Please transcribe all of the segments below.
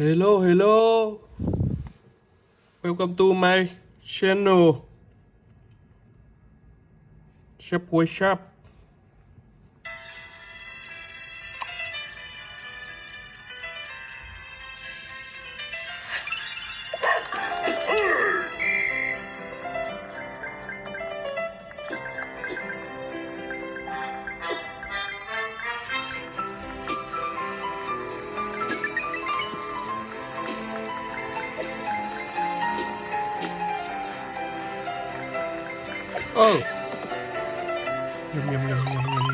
Hello, hello. Welcome to my channel. Subway Shop. Oh. Yum yum yum yum yum.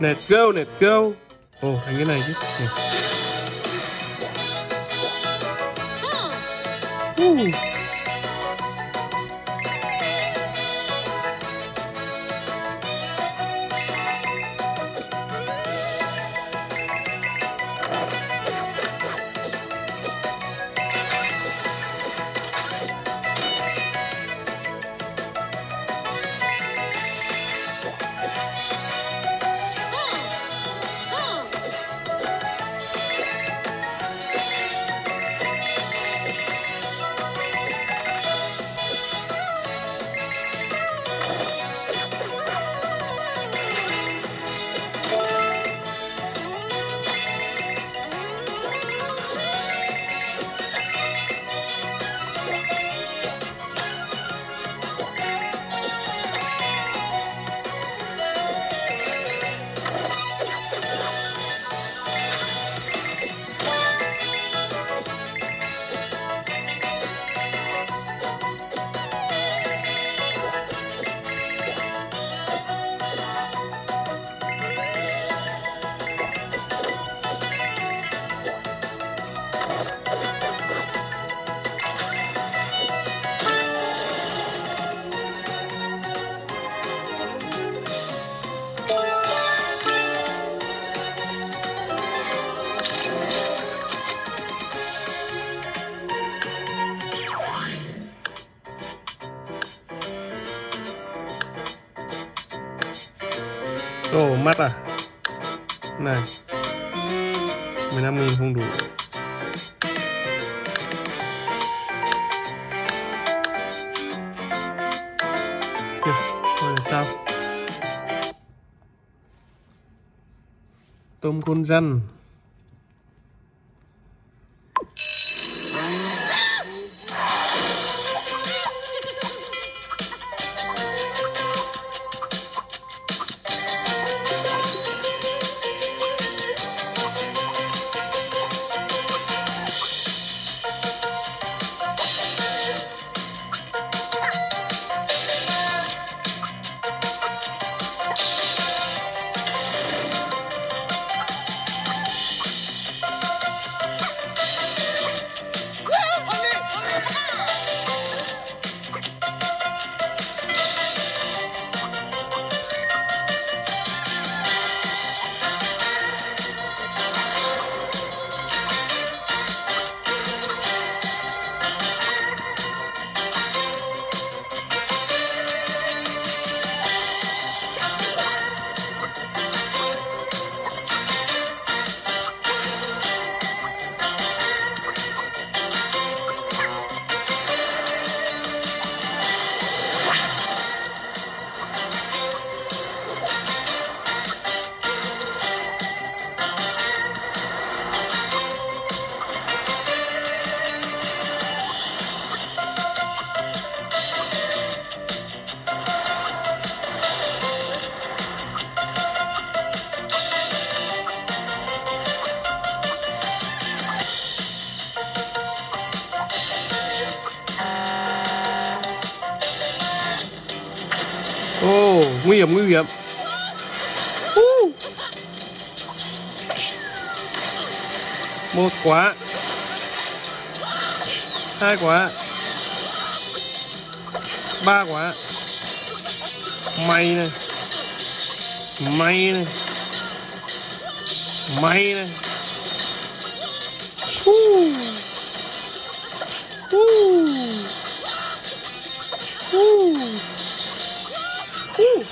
Let's go, let's go. Ồ, oh, thành cái này chứ. Này. Uh. Mắt à? Này 15 nghìn không đủ Kìa, thôi là sao? Tôm con răn hiểm nguy hiểm uh. một quả hai quả ba quả mày này mày này mày này uh. Uh. Uh. Uh.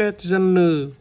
stationary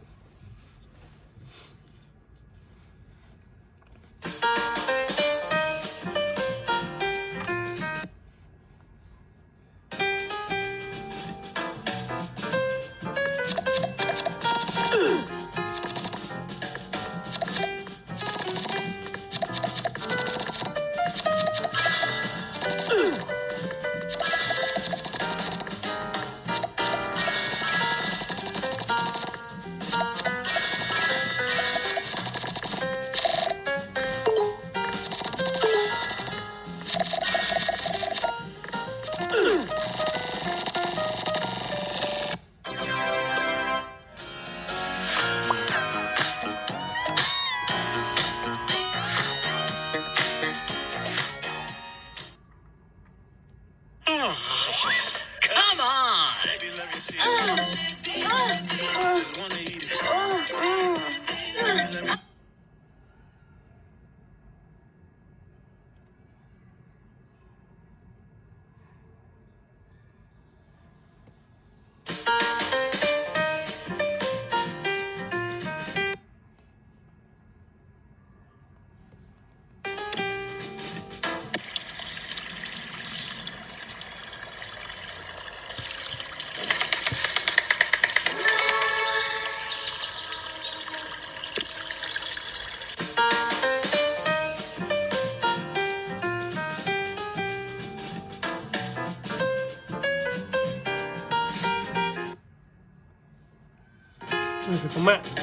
Meh.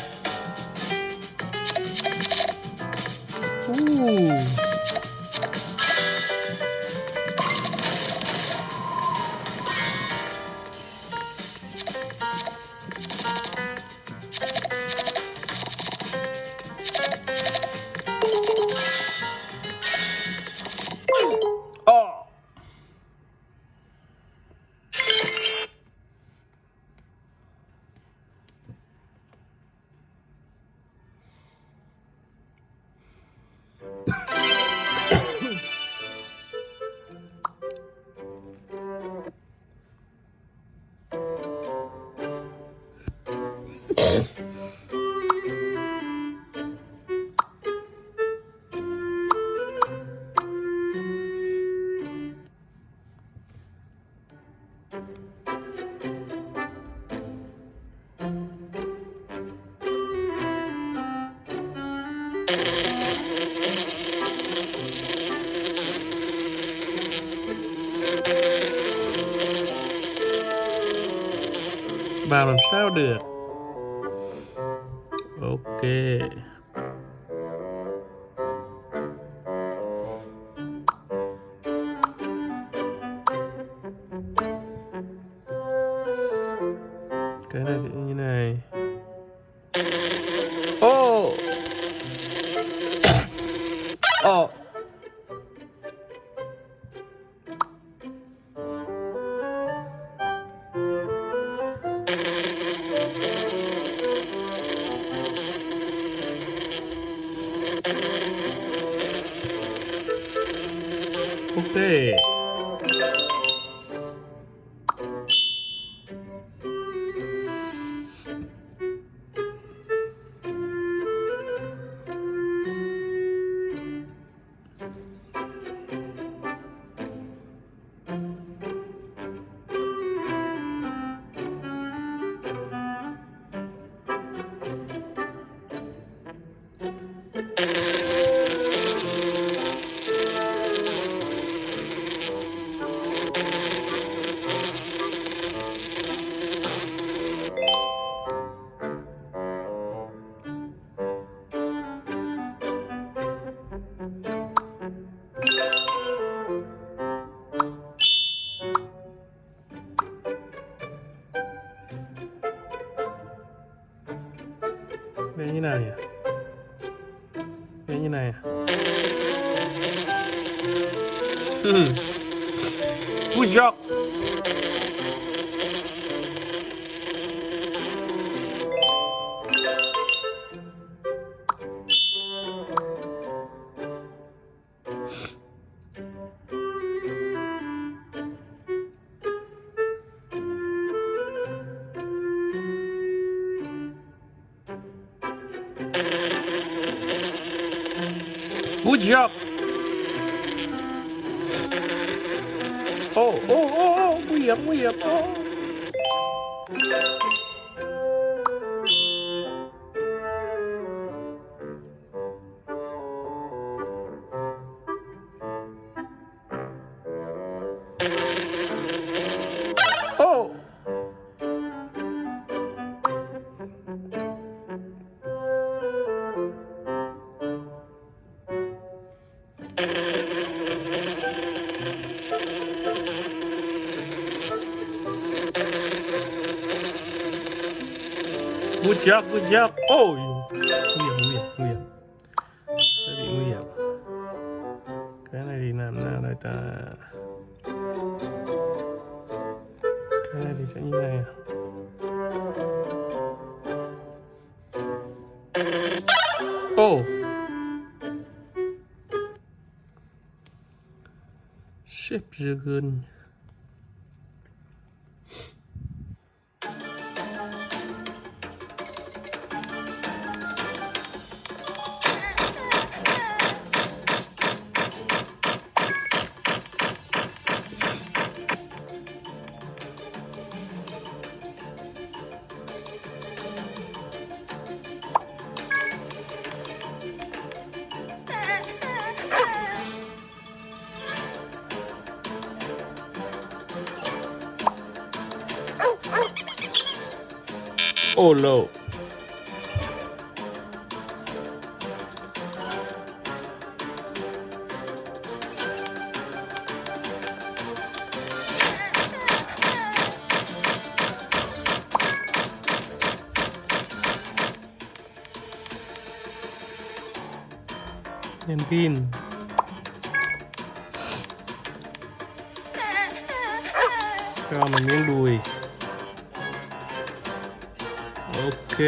Làm sao được Vẽ như nào nhỉ? Vẽ như này job. Good job. Oh, oh, oh, oh, nguy hiểm, nguy hiểm. Oh. Oh. Good job, good job. Ôi, nguy hiểm, nguy hiểm, nguy hiểm. Sẽ bị nguy hiểm. Cái này thì làm nào đây ta? Cái này thì sẽ như này. Oh. À? Ô. Ship Dragon. Oh no. Đèn pin cho mình miếng đùi ok.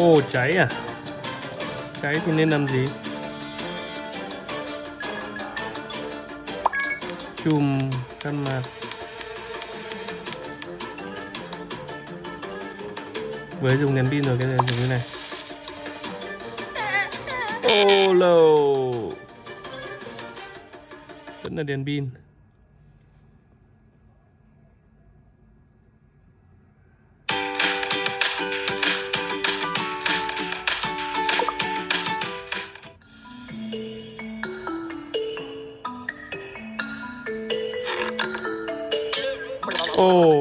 Ồ cháy à? Cháy thì nên làm gì? Chùm khăn mặt Với dùng đèn pin rồi, cái này dùng như này. Oh no Vẫn là đèn pin. Ồ